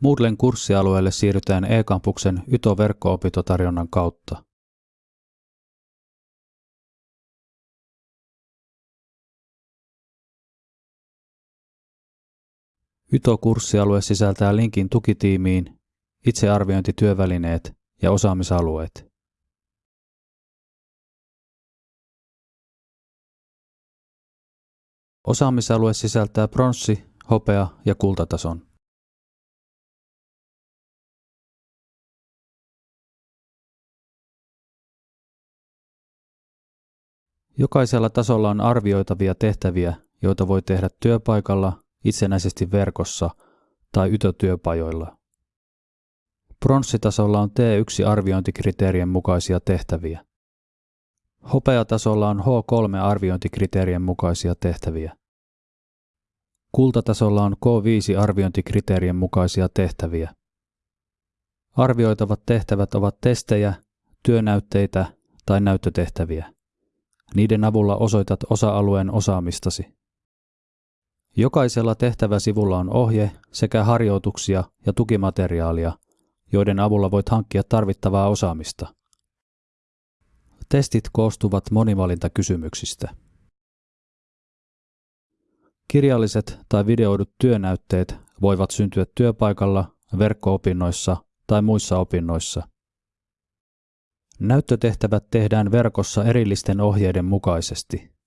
Moodlen kurssialueelle siirrytään e-kampuksen YTO-verkko-opintotarjonnan kautta. YTO-kurssialue sisältää linkin tukitiimiin, itsearviointityövälineet ja osaamisalueet. Osaamisalue sisältää pronssi, hopea ja kultatason. Jokaisella tasolla on arvioitavia tehtäviä, joita voi tehdä työpaikalla, itsenäisesti verkossa tai ytötyöpajoilla. Pronssitasolla on T1-arviointikriteerien mukaisia tehtäviä. Hopeatasolla on H3-arviointikriteerien mukaisia tehtäviä. Kultatasolla on K5-arviointikriteerien mukaisia tehtäviä. Arvioitavat tehtävät ovat testejä, työnäytteitä tai näyttötehtäviä. Niiden avulla osoitat osa-alueen osaamistasi. Jokaisella tehtäväsivulla on ohje sekä harjoituksia ja tukimateriaalia, joiden avulla voit hankkia tarvittavaa osaamista. Testit koostuvat monivalintakysymyksistä. Kirjalliset tai videoidut työnäytteet voivat syntyä työpaikalla, verkko-opinnoissa tai muissa opinnoissa. Näyttötehtävät tehdään verkossa erillisten ohjeiden mukaisesti.